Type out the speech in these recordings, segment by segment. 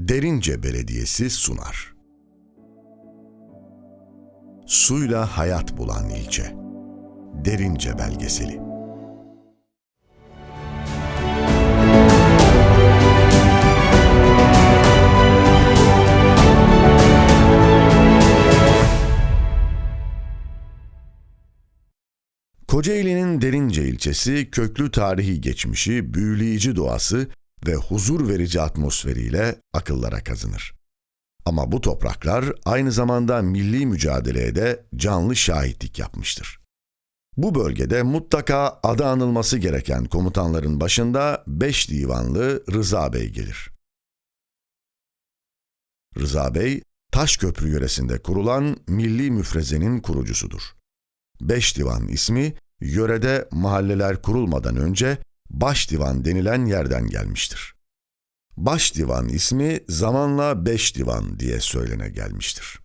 Derince Belediyesi sunar. Suyla hayat bulan ilçe. Derince belgeseli. Kocaeli'nin Derince ilçesi köklü tarihi geçmişi, büyüleyici doğası ve huzur verici atmosferiyle akıllara kazınır. Ama bu topraklar aynı zamanda milli mücadeleye de canlı şahitlik yapmıştır. Bu bölgede mutlaka adı anılması gereken komutanların başında 5 divanlı Rıza Bey gelir. Rıza Bey, Taşköprü yöresinde kurulan milli müfrezenin kurucusudur. Beş divan ismi yörede mahalleler kurulmadan önce baş divan denilen yerden gelmiştir. Baş divan ismi zamanla beş divan diye söylene gelmiştir.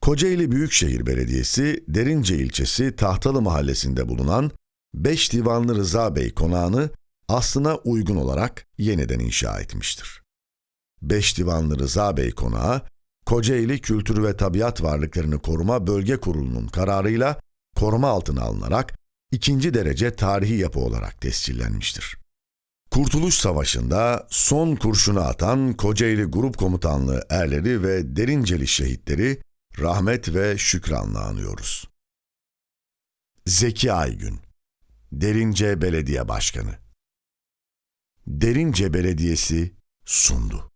Kocaeli Büyükşehir Belediyesi Derince ilçesi Tahtalı mahallesinde bulunan Beş Divanlı Rıza Bey konağını aslına uygun olarak yeniden inşa etmiştir. Beş Divanlı Rıza Bey konağı Kocaeli Kültür ve Tabiat Varlıklarını Koruma Bölge Kurulu'nun kararıyla koruma altına alınarak ikinci derece tarihi yapı olarak tescillenmiştir. Kurtuluş Savaşı'nda son kurşunu atan Kocaeli Grup Komutanlığı erleri ve Derinceli şehitleri rahmet ve şükranla anıyoruz. Zeki Aygün Derince Belediye Başkanı Derince Belediyesi sundu.